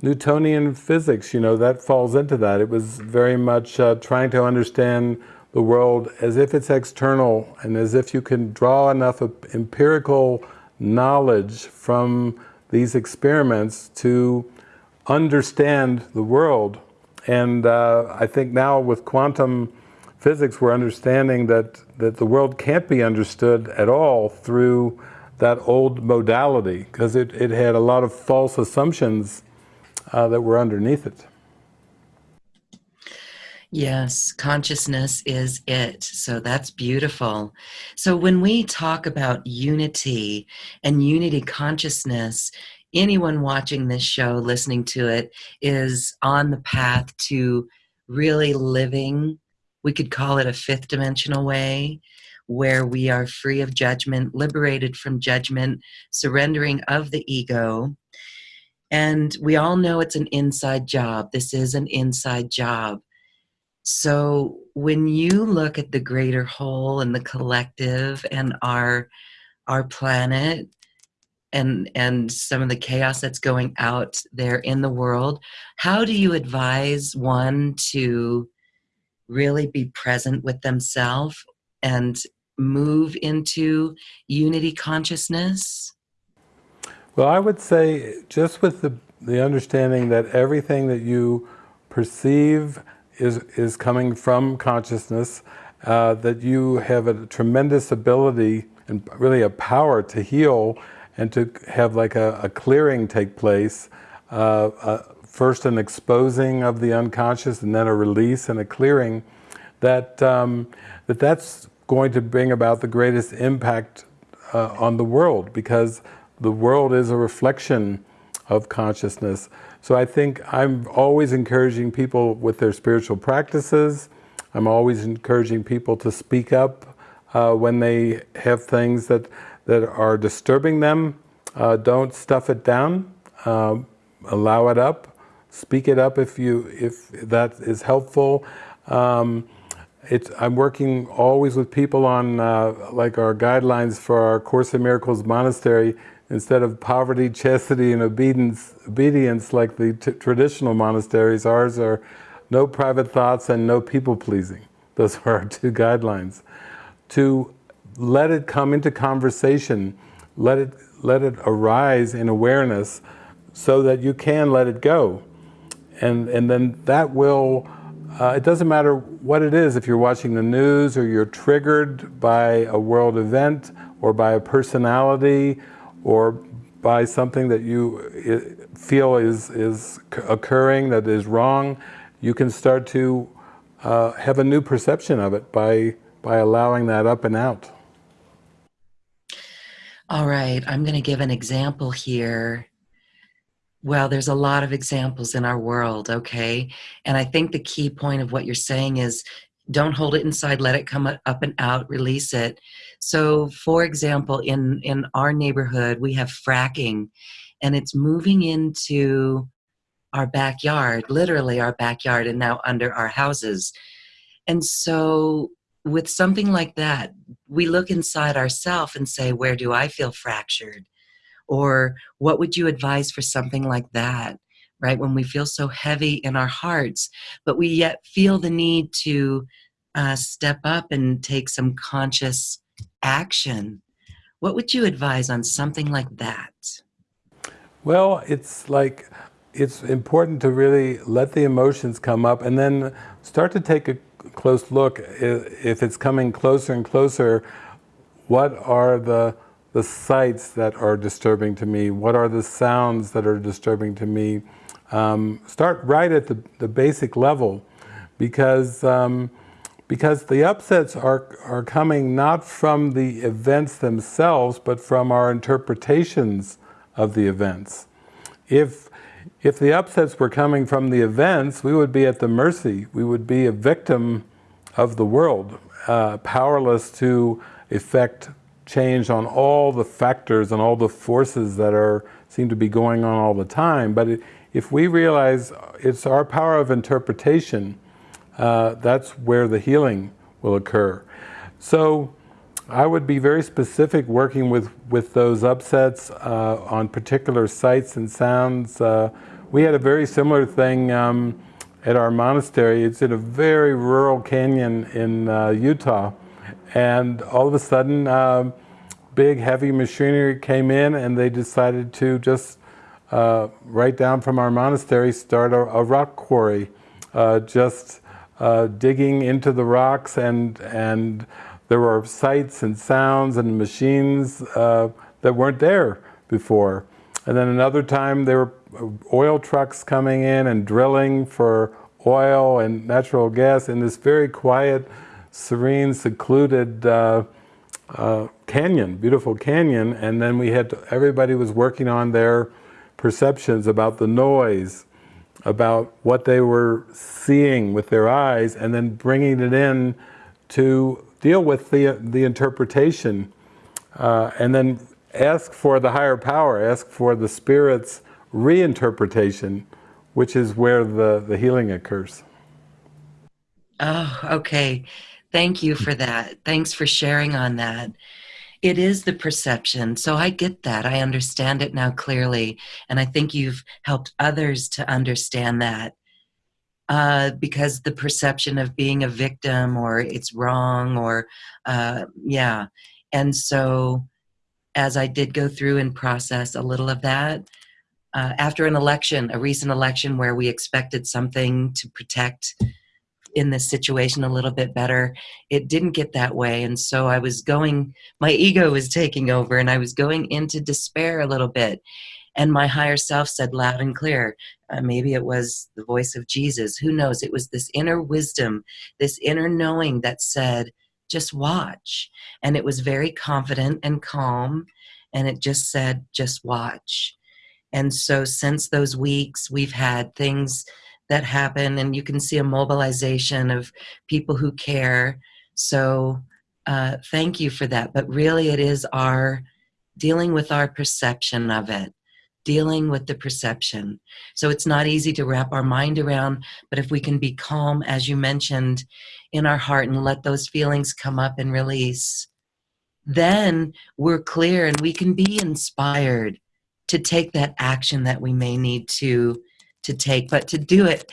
B: Newtonian physics, you know, that falls into that. It was very much uh, trying to understand the world as if it's external and as if you can draw enough empirical knowledge from these experiments to understand the world. And uh, I think now with quantum physics, we're understanding that, that the world can't be understood at all through that old modality, because it, it had a lot of false assumptions uh, that were underneath it.
A: Yes, consciousness is it. So that's beautiful. So when we talk about unity and unity consciousness, anyone watching this show, listening to it, is on the path to really living, we could call it a fifth dimensional way, where we are free of judgment, liberated from judgment, surrendering of the ego, and we all know it's an inside job. This is an inside job. So when you look at the greater whole and the collective and our our planet and and some of the chaos that's going out there in the world, how do you advise one to really be present with themselves and move into unity consciousness?
B: Well, I would say just with the, the understanding that everything that you perceive is, is coming from consciousness, uh, that you have a tremendous ability and really a power to heal and to have like a, a clearing take place uh, uh, first an exposing of the unconscious and then a release and a clearing, that, um, that that's going to bring about the greatest impact uh, on the world because the world is a reflection of consciousness. So I think I'm always encouraging people with their spiritual practices. I'm always encouraging people to speak up uh, when they have things that, that are disturbing them. Uh, don't stuff it down. Uh, allow it up. Speak it up if, you, if that is helpful. Um, it's, I'm working always with people on uh, like our guidelines for our Course in Miracles monastery instead of poverty, chastity, and obedience, obedience like the traditional monasteries, ours are no private thoughts and no people pleasing. Those <laughs> are our two guidelines. To let it come into conversation, let it, let it arise in awareness so that you can let it go. And, and then that will, uh, it doesn't matter what it is, if you're watching the news or you're triggered by a world event or by a personality or by something that you feel is, is occurring that is wrong, you can start to uh, have a new perception of it by, by allowing that up and out.
A: All right, I'm going to give an example here. Well, there's a lot of examples in our world, okay? And I think the key point of what you're saying is don't hold it inside, let it come up and out, release it. So for example, in, in our neighborhood, we have fracking and it's moving into our backyard, literally our backyard and now under our houses. And so with something like that, we look inside ourselves and say, where do I feel fractured? Or what would you advise for something like that? Right? When we feel so heavy in our hearts, but we yet feel the need to uh, step up and take some conscious action. What would you advise on something like that?
B: Well, it's like, it's important to really let the emotions come up and then start to take a close look. If it's coming closer and closer, what are the, the sights that are disturbing to me? What are the sounds that are disturbing to me? Um, start right at the, the basic level because um, because the upsets are, are coming not from the events themselves, but from our interpretations of the events. If, if the upsets were coming from the events, we would be at the mercy, we would be a victim of the world, uh, powerless to effect change on all the factors and all the forces that are seem to be going on all the time. But if we realize it's our power of interpretation uh, that's where the healing will occur. So I would be very specific working with, with those upsets uh, on particular sights and sounds. Uh, we had a very similar thing um, at our monastery. It's in a very rural canyon in uh, Utah. And all of a sudden, uh, big heavy machinery came in and they decided to just uh, right down from our monastery start a, a rock quarry. just uh, digging into the rocks and, and there were sights and sounds and machines uh, that weren't there before. And then another time there were oil trucks coming in and drilling for oil and natural gas in this very quiet, serene, secluded uh, uh, canyon, beautiful canyon. And then we had, to, everybody was working on their perceptions about the noise about what they were seeing with their eyes and then bringing it in to deal with the, the interpretation uh, and then ask for the higher power, ask for the Spirit's reinterpretation, which is where the, the healing occurs.
A: Oh, okay. Thank you for that. Thanks for sharing on that it is the perception. So I get that. I understand it now clearly. And I think you've helped others to understand that. Uh, because the perception of being a victim or it's wrong or, uh, yeah. And so as I did go through and process a little of that, uh, after an election, a recent election where we expected something to protect in this situation a little bit better. It didn't get that way. And so I was going, my ego was taking over and I was going into despair a little bit. And my higher self said loud and clear, uh, maybe it was the voice of Jesus, who knows? It was this inner wisdom, this inner knowing that said, just watch. And it was very confident and calm. And it just said, just watch. And so since those weeks, we've had things that happen, and you can see a mobilization of people who care. So uh, thank you for that. But really, it is our dealing with our perception of it, dealing with the perception. So it's not easy to wrap our mind around, but if we can be calm, as you mentioned, in our heart and let those feelings come up and release, then we're clear and we can be inspired to take that action that we may need to to take but to do it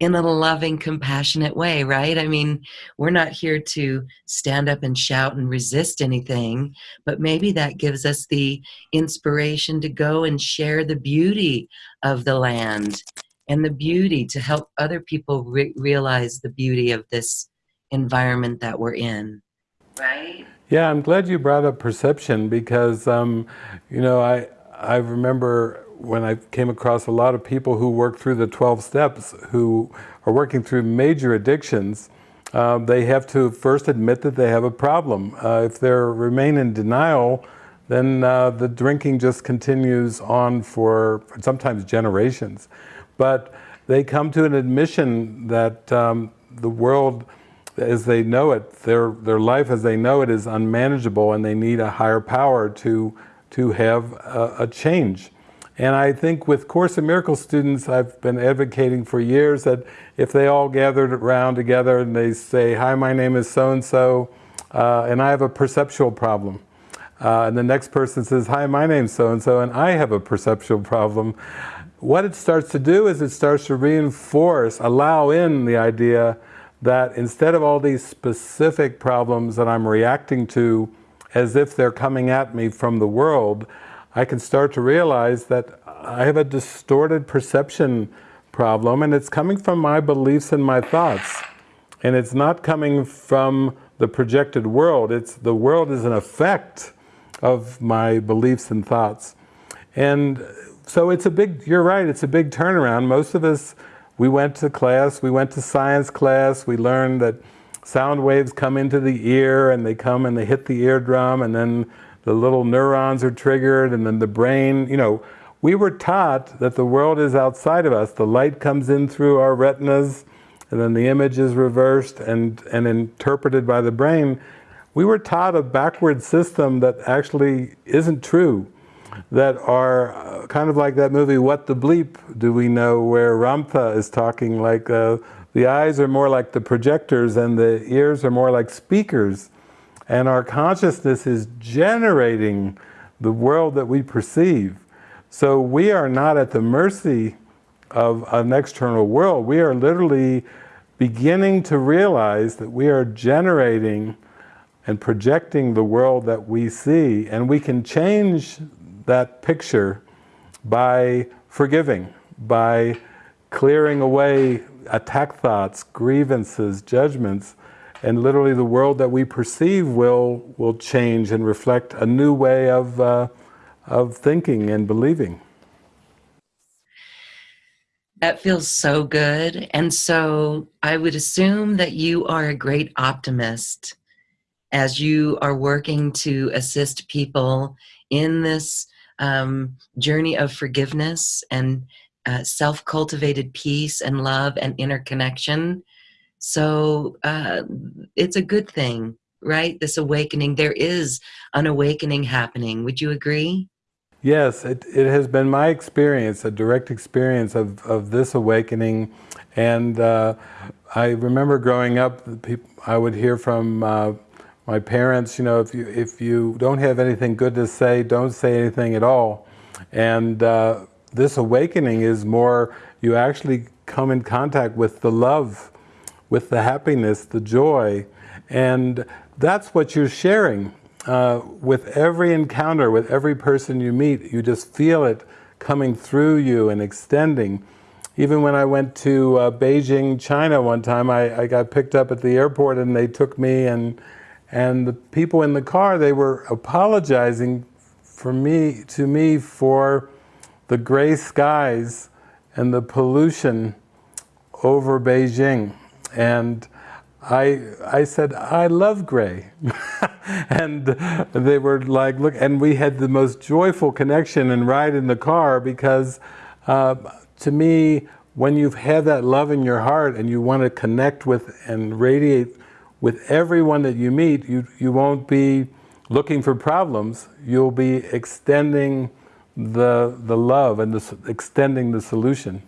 A: in a loving compassionate way right? I mean we're not here to stand up and shout and resist anything but maybe that gives us the inspiration to go and share the beauty of the land and the beauty to help other people re realize the beauty of this environment that we're in right?
B: Yeah i'm glad you brought up perception because um, you know i I remember when I came across a lot of people who work through the 12 steps who are working through major addictions, uh, they have to first admit that they have a problem. Uh, if they remain in denial, then uh, the drinking just continues on for sometimes generations. But they come to an admission that um, the world as they know it, their, their life as they know it is unmanageable and they need a higher power to to have a, a change. And I think with Course in Miracles students, I've been advocating for years that if they all gathered around together and they say, hi, my name is so-and-so, uh, and I have a perceptual problem. Uh, and the next person says, hi, my name's so-and-so, and I have a perceptual problem. What it starts to do is it starts to reinforce, allow in the idea that instead of all these specific problems that I'm reacting to as if they're coming at me from the world, I can start to realize that I have a distorted perception problem and it's coming from my beliefs and my thoughts. And it's not coming from the projected world, it's the world is an effect of my beliefs and thoughts. And so it's a big, you're right, it's a big turnaround. Most of us, we went to class, we went to science class, we learned that sound waves come into the ear and they come and they hit the eardrum and then the little neurons are triggered and then the brain, you know, we were taught that the world is outside of us. The light comes in through our retinas and then the image is reversed and, and interpreted by the brain. We were taught a backward system that actually isn't true, that are uh, kind of like that movie, What the Bleep Do We Know, where Ramtha is talking like uh, the eyes are more like the projectors and the ears are more like speakers. And our consciousness is generating the world that we perceive. So we are not at the mercy of an external world. We are literally beginning to realize that we are generating and projecting the world that we see. And we can change that picture by forgiving, by clearing away attack thoughts, grievances, judgments, and literally the world that we perceive will, will change and reflect a new way of, uh, of thinking and believing.
A: That feels so good. And so I would assume that you are a great optimist as you are working to assist people in this um, journey of forgiveness and uh, self-cultivated peace and love and interconnection. So uh, it's a good thing, right? This awakening, there is an awakening happening. Would you agree?
B: Yes, it, it has been my experience, a direct experience of, of this awakening. And uh, I remember growing up, I would hear from uh, my parents, you know, if you, if you don't have anything good to say, don't say anything at all. And uh, this awakening is more, you actually come in contact with the love, with the happiness, the joy, and that's what you're sharing. Uh, with every encounter, with every person you meet, you just feel it coming through you and extending. Even when I went to uh, Beijing, China one time, I, I got picked up at the airport and they took me and and the people in the car, they were apologizing for me, to me for the gray skies and the pollution over Beijing. And I, I said, I love gray. <laughs> and they were like, look, and we had the most joyful connection and ride in the car because uh, to me, when you've had that love in your heart and you want to connect with and radiate with everyone that you meet, you, you won't be looking for problems. You'll be extending the, the love and the, extending the solution.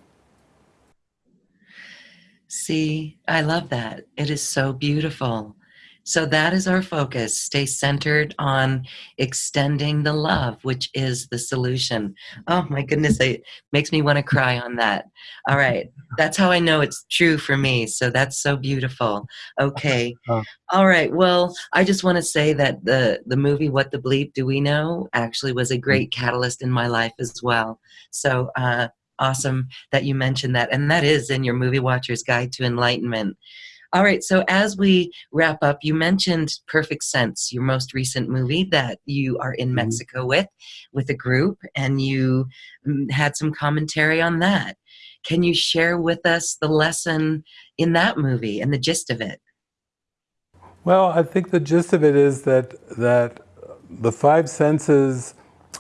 A: See, I love that. It is so beautiful. So that is our focus. Stay centered on extending the love, which is the solution. Oh my goodness, it makes me want to cry on that. All right. That's how I know it's true for me. So that's so beautiful. Okay. <laughs> All right. Well, I just want to say that the the movie What the Bleep Do We Know actually was a great catalyst in my life as well. So uh awesome that you mentioned that. And that is in your Movie Watcher's Guide to Enlightenment. All right, so as we wrap up, you mentioned Perfect Sense, your most recent movie that you are in mm-hmm. Mexico with, with a group, and you mm, had some commentary on that. Can you share with us the lesson in that movie and the gist of it?
B: Well, I think the gist of it is that that the five senses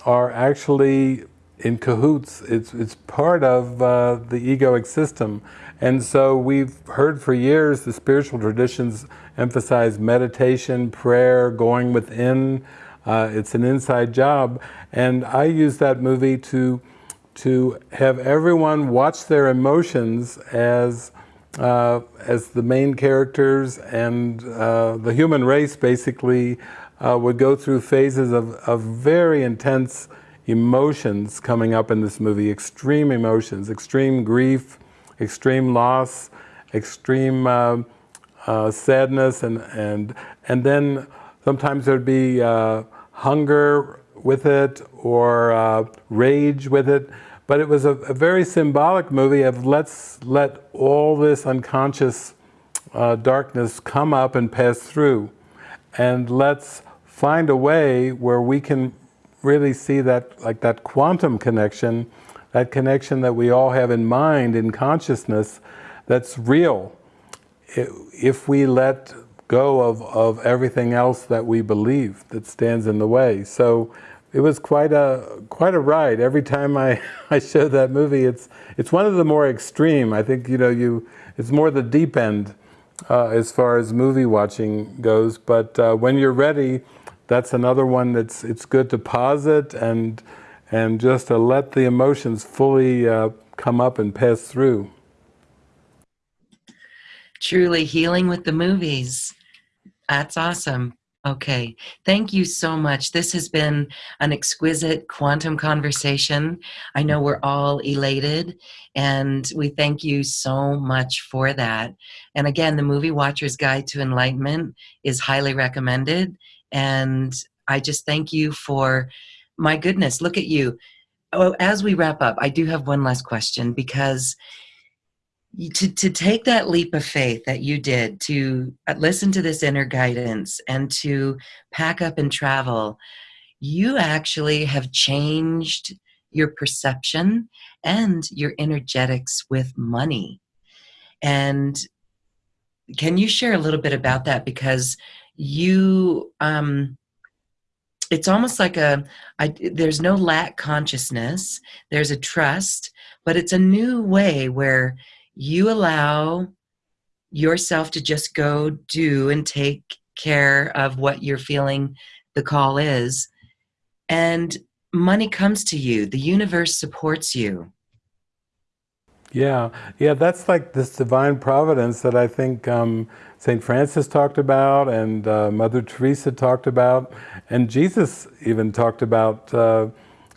B: are actually in cahoots. It's, it's part of uh, the egoic system. And so we've heard for years the spiritual traditions emphasize meditation, prayer, going within. Uh, it's an inside job. And I use that movie to, to have everyone watch their emotions as, uh, as the main characters and uh, the human race basically uh, would go through phases of, of very intense emotions coming up in this movie, extreme emotions, extreme grief, extreme loss, extreme uh, uh, sadness, and, and, and then sometimes there'd be uh, hunger with it or uh, rage with it. But it was a, a, very symbolic movie of let's let all this unconscious uh, darkness come up and pass through. And let's find a way where we can really see that, like that quantum connection, that connection that we all have in mind, in consciousness, that's real. If we let go of, of everything else that we believe that stands in the way. So it was quite a quite a ride. Every time I, <laughs> I show that movie, it's it's one of the more extreme. I think you know you it's more the deep end uh, as far as movie watching goes. But uh, when you're ready, that's another one that's it's good to pause it and and just to let the emotions fully uh, come up and pass through.
A: Truly healing with the movies. That's awesome. Okay, thank you so much. This has been an exquisite quantum conversation. I know we're all elated, and we thank you so much for that. And again, the Movie Watcher's Guide to Enlightenment is highly recommended. And I just thank you for, my goodness, look at you. Oh, as we wrap up, I do have one last question because to, to take that leap of faith that you did to uh, listen to this inner guidance and to pack up and travel, you actually have changed your perception and your energetics with money. And can you share a little bit about that? Because you um it's almost like a I, there's no lack consciousness there's a trust but it's a new way where you allow yourself to just go do and take care of what you're feeling the call is. And money comes to you the universe supports you
B: yeah. Yeah that's like this divine providence that i think um, St. Francis talked about and uh, Mother Teresa talked about. And Jesus even talked about uh,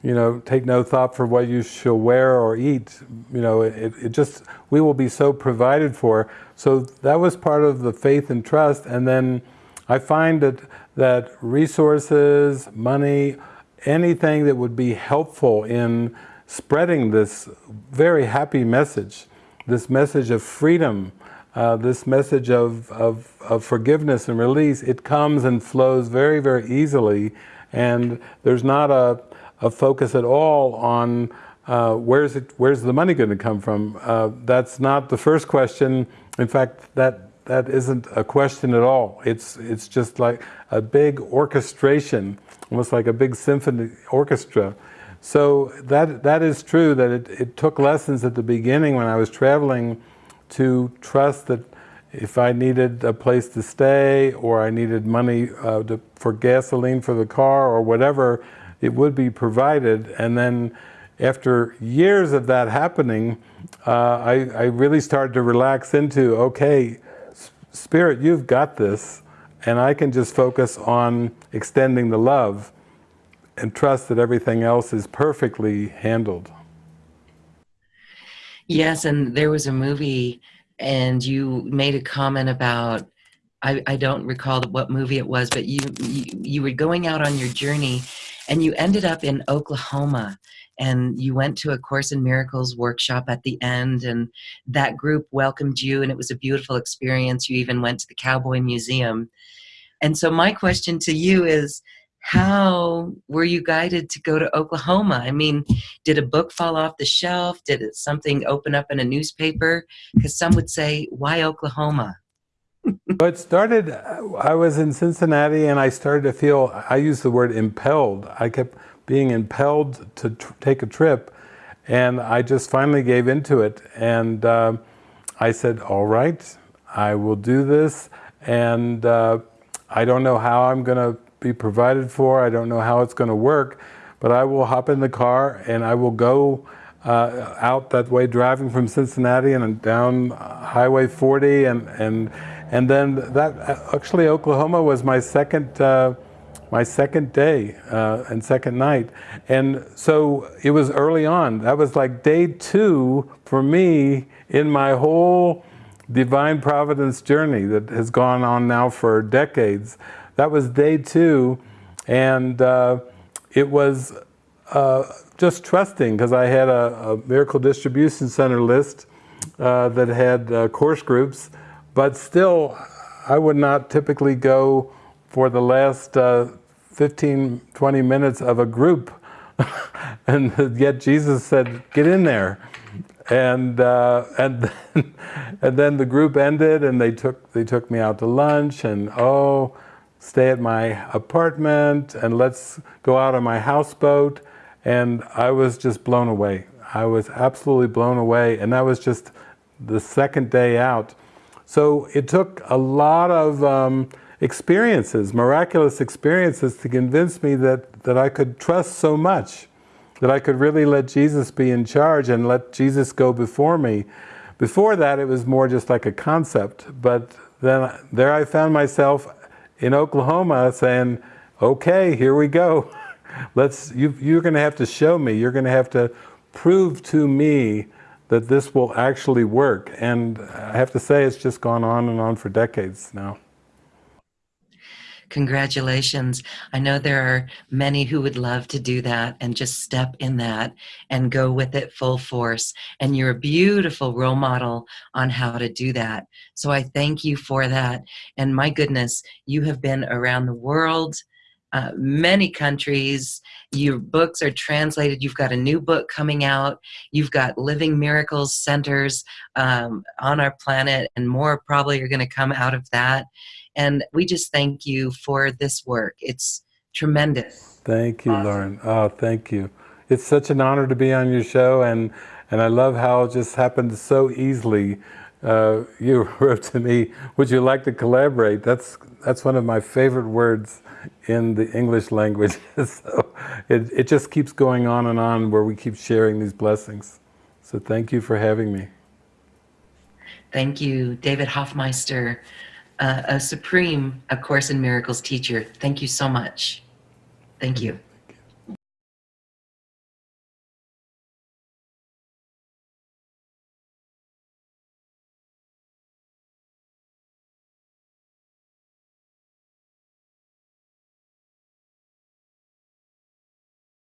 B: you know take no thought for what you shall wear or eat. You know it, it just we will be so provided for. So that was part of the faith and trust. And then I find that that resources money anything that would be helpful in spreading this very happy message this message of freedom uh, this message of, of, of, forgiveness and release, it comes and flows very, very easily. And there's not a, a focus at all on uh, where's it? Where's the money going to come from? Uh, that's not the first question. In fact, that that isn't a question at all. It's it's just like a big orchestration, almost like a big symphony orchestra. So that that is true. That it, it took lessons at the beginning when I was traveling to trust that if I needed a place to stay or I needed money uh, to, for gasoline for the car or whatever, it would be provided. And then after years of that happening, uh, I, I, really started to relax into, okay, Spirit, you've got this, and I can just focus on extending the love and trust that everything else is perfectly handled.
A: Yes, and there was a movie and you made a comment about I, I don't recall what movie it was, but you, you you were going out on your journey, and you ended up in Oklahoma, and you went to a Course in Miracles workshop at the end, and that group welcomed you, and it was a beautiful experience. You even went to the Cowboy Museum, and so my question to you is, how were you guided to go to Oklahoma? I mean, did a book fall off the shelf? Did it, something open up in a newspaper? Because some would say, why Oklahoma?
B: well, it started, I was in Cincinnati and I started to feel, I use the word impelled. I kept being impelled to take a trip and I just finally gave into it. And uh, I said, all right, I will do this. And uh, I don't know how I'm going to be provided for. I don't know how it's going to work, but I will hop in the car and I will go uh, out that way, driving from Cincinnati and down Highway 40, and and and then that actually Oklahoma was my second. Uh, my second day uh, and second night. And so it was early on. That was like day two for me in my whole divine providence journey that has gone on now for decades. That was day two, and uh, it was uh, just trusting because I had a, a, Miracle Distribution Center list uh, that had uh, course groups, but still I would not typically go for the last uh, 15, 20 minutes of a group. <laughs> and yet Jesus said, get in there and uh, and then, <laughs> and then the group ended, and they took they took me out to lunch, and oh, stay at my apartment and let's go out on my houseboat. And I was just blown away. I was absolutely blown away. And that was just the second day out. So it took a lot of um, experiences, miraculous experiences to convince me that, that I could trust so much, that I could really let Jesus be in charge and let Jesus go before me. Before that, it was more just like a concept, but then there I found myself in Oklahoma saying, okay, here we go. <laughs> Let's, you, you're going to have to show me, you're going to have to prove to me that this will actually work. And I have to say, it's just gone on and on for decades now.
A: Congratulations. I know there are many who would love to do that and just step in that and go with it full force. And you're a beautiful role model on how to do that. So I thank you for that. And my goodness, you have been around the world. Uh, many countries. Your books are translated. You've got a new book coming out. You've got Living Miracles centers um, on our planet, and more probably are going to come out of that. And we just thank you for this work. It's tremendous.
B: Thank you, awesome. Lauren. Oh, thank you. It's such an honor to be on your show, and, and I love how it just happened so easily. Uh, <laughs> you wrote to me, would you like to collaborate? That's, that's one of my favorite words in the English language. <laughs> so it, it just keeps going on and on where we keep sharing these blessings. So thank you for having me.
A: Thank you, David Hoffmeister uh, a supreme A Course in Miracles teacher. Thank you so much. Thank you.